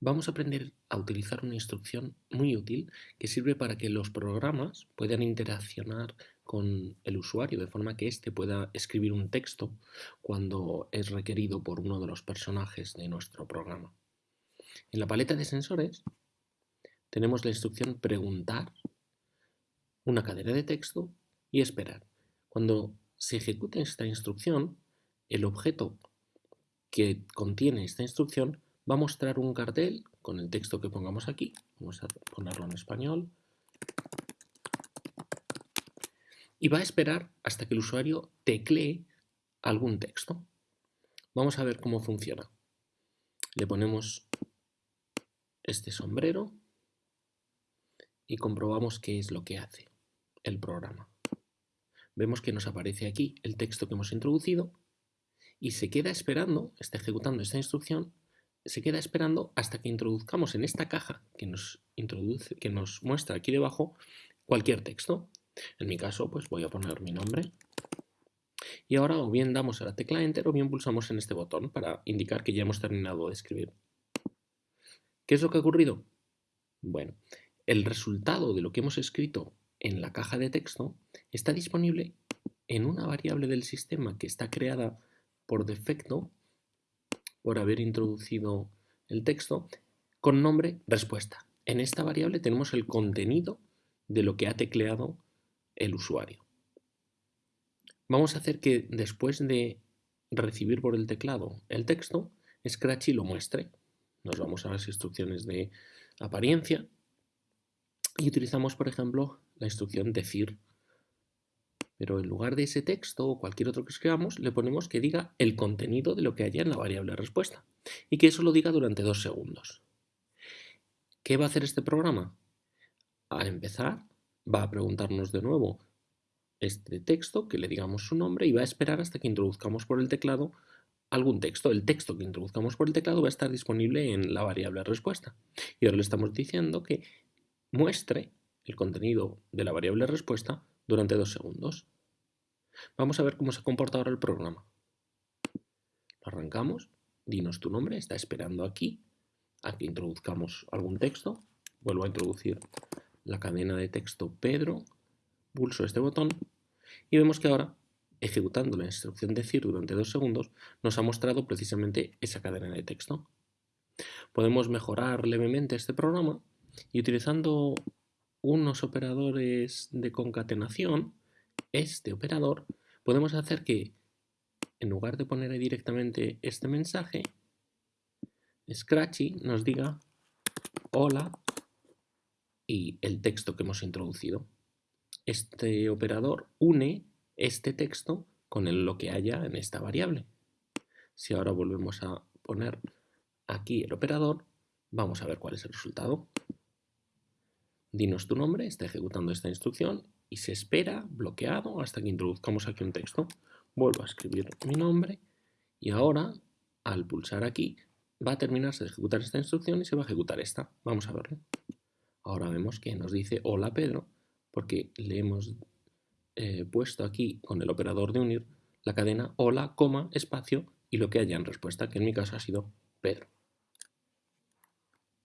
vamos a aprender a utilizar una instrucción muy útil que sirve para que los programas puedan interaccionar con el usuario de forma que éste pueda escribir un texto cuando es requerido por uno de los personajes de nuestro programa. En la paleta de sensores tenemos la instrucción preguntar, una cadena de texto y esperar. Cuando se ejecute esta instrucción, el objeto que contiene esta instrucción va a mostrar un cartel con el texto que pongamos aquí. Vamos a ponerlo en español. Y va a esperar hasta que el usuario teclee algún texto. Vamos a ver cómo funciona. Le ponemos este sombrero y comprobamos qué es lo que hace el programa. Vemos que nos aparece aquí el texto que hemos introducido y se queda esperando, está ejecutando esta instrucción, se queda esperando hasta que introduzcamos en esta caja que nos, introduce, que nos muestra aquí debajo cualquier texto. En mi caso, pues voy a poner mi nombre. Y ahora o bien damos a la tecla Enter o bien pulsamos en este botón para indicar que ya hemos terminado de escribir. ¿Qué es lo que ha ocurrido? Bueno, el resultado de lo que hemos escrito en la caja de texto está disponible en una variable del sistema que está creada por defecto por haber introducido el texto con nombre respuesta. En esta variable tenemos el contenido de lo que ha tecleado el usuario. Vamos a hacer que después de recibir por el teclado el texto, Scratchy lo muestre. Nos vamos a las instrucciones de apariencia y utilizamos, por ejemplo, la instrucción decir pero en lugar de ese texto o cualquier otro que escribamos, le ponemos que diga el contenido de lo que haya en la variable respuesta y que eso lo diga durante dos segundos. ¿Qué va a hacer este programa? Al empezar, va a preguntarnos de nuevo este texto, que le digamos su nombre y va a esperar hasta que introduzcamos por el teclado algún texto. El texto que introduzcamos por el teclado va a estar disponible en la variable respuesta. Y ahora le estamos diciendo que muestre el contenido de la variable respuesta durante dos segundos. Vamos a ver cómo se comporta ahora el programa. Lo arrancamos, dinos tu nombre, está esperando aquí a que introduzcamos algún texto. Vuelvo a introducir la cadena de texto Pedro, pulso este botón y vemos que ahora, ejecutando la instrucción decir durante dos segundos, nos ha mostrado precisamente esa cadena de texto. Podemos mejorar levemente este programa y utilizando unos operadores de concatenación, este operador, podemos hacer que, en lugar de poner directamente este mensaje, Scratchy nos diga hola y el texto que hemos introducido. Este operador une este texto con lo que haya en esta variable. Si ahora volvemos a poner aquí el operador, vamos a ver cuál es el resultado dinos tu nombre, está ejecutando esta instrucción y se espera bloqueado hasta que introduzcamos aquí un texto. Vuelvo a escribir mi nombre y ahora, al pulsar aquí, va a terminarse de ejecutar esta instrucción y se va a ejecutar esta. Vamos a verlo. Ahora vemos que nos dice hola Pedro porque le hemos eh, puesto aquí con el operador de unir la cadena hola, coma, espacio y lo que haya en respuesta, que en mi caso ha sido Pedro.